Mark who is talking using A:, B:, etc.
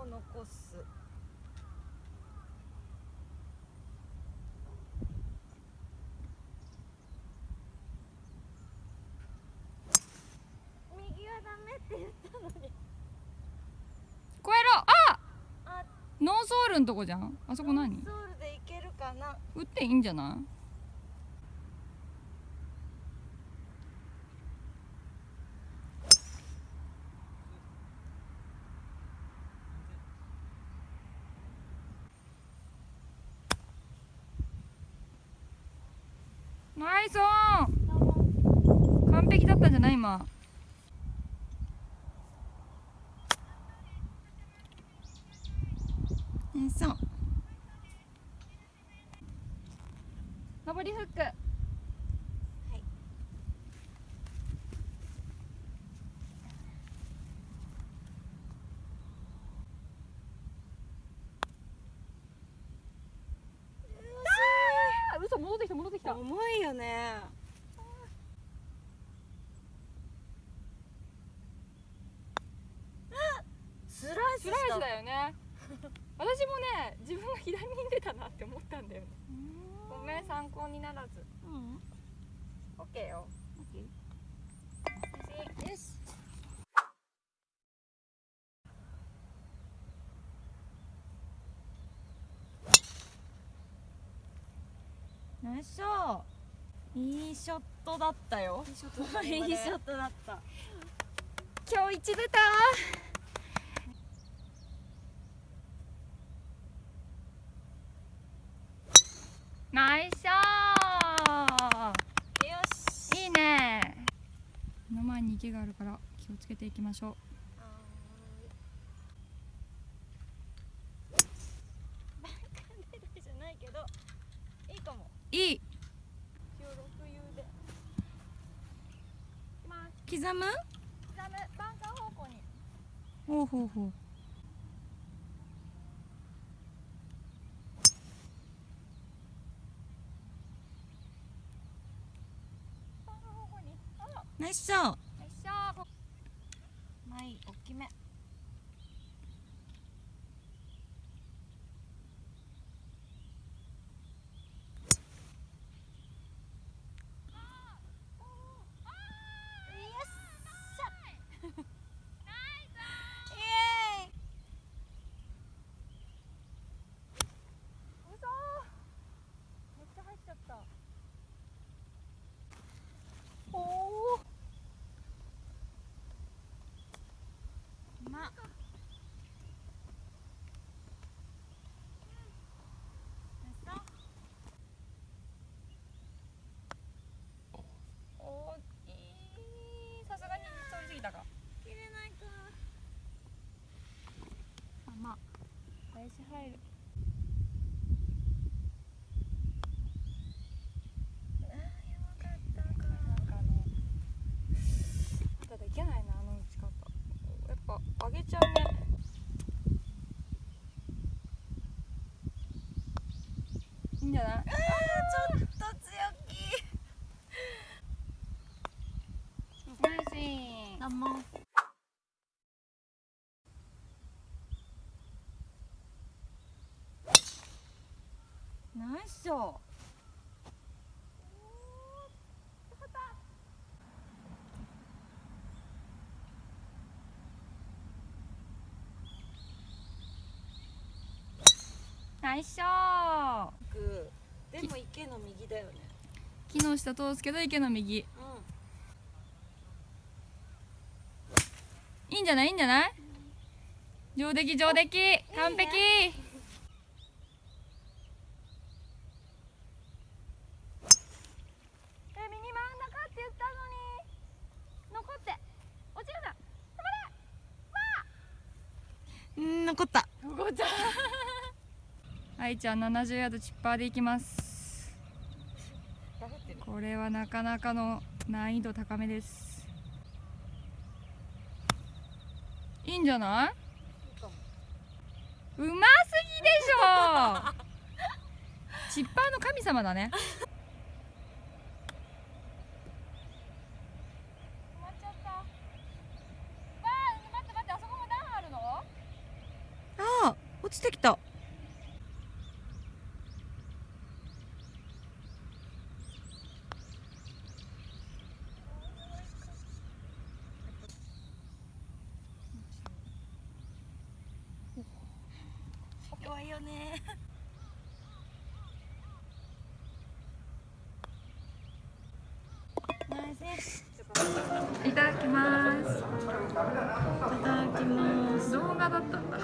A: を残す。右はダメって言ったのに。
B: 超えろ。あ
A: あ。
B: ノーソールのとこじゃん。あそこ何？
A: ノーソールでいけるかな。
B: 打っていいんじゃない？ナイスオン完璧だったんじゃない今。ナイスオン。上りフック
A: はい
B: あ嘘戻ってきた戻ってきた
A: 重いよね。スライス
B: スライスだよね。私もね自分が左に出たなって思ったんだよね。ごめん参考にならず。
A: うん。
B: オッケーよ
A: よし。
B: ナイスショーいいショットだったよ。
A: いいショットだったいいショットだった。
B: 今日一出たナイスショ
A: よし。
B: ーいいね。目の前に池があるから気をつけていきましょう
A: はーいバンカー狙いじゃないけどいいかも
B: いい
A: 今日6遊でいきます
B: 刻む？
A: 刻む。バンカー。方向に
B: ほうほうほう
A: バンカー。方向にあ
B: ナイスショー。
A: よい大きめ
B: 嘘めっちゃ入っちゃったおお
A: ま
B: おいいさすがに通り過ぎたか
A: 切れないか
B: あまあ林入る
A: あーやばかったか
B: なんかあのただいけないなあの打ち方やっぱ上げちゃうねいいんじゃない？
A: あーちょっと強気。
B: ナイス。
A: どうも
B: ナイスショーナイスショー
A: グーでも池の右だよね。
B: 木の下通すけど池の右。
A: う
B: いいんじゃない？いいんじゃない？上出来上出来。完璧。え右真ん中って言ったのに。残って。落ちるな
A: ん残った
B: 止まれ。わあ。残った愛ちゃん70ヤードチッパーでいきます。これはなかなかの難易度高めです。いいんじゃない？うますぎでしょ！チッパーの神様だね。
A: 止まっちゃったわあ待って待ってあそこも段あるの
B: ああ落ちてきた
A: 弱いよね。
B: いただきます。
A: いただきます。
B: 動画だったんだ。